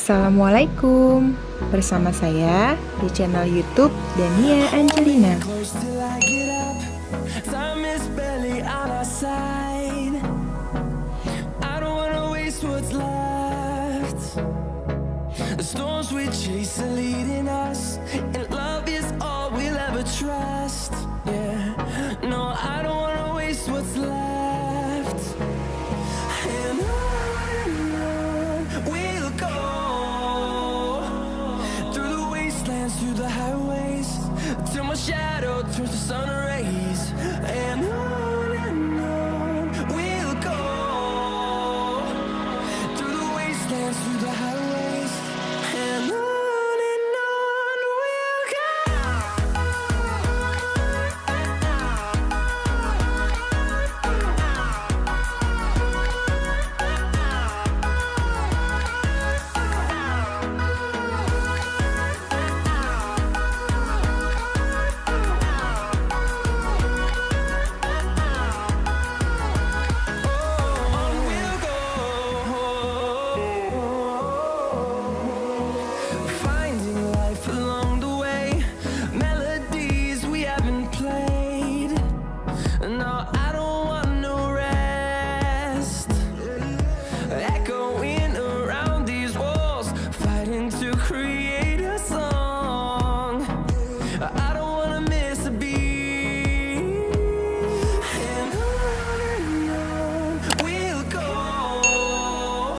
Assalamualaikum Bersama saya di channel Youtube Dania Angelina the highways Till my shadow turns to sun rays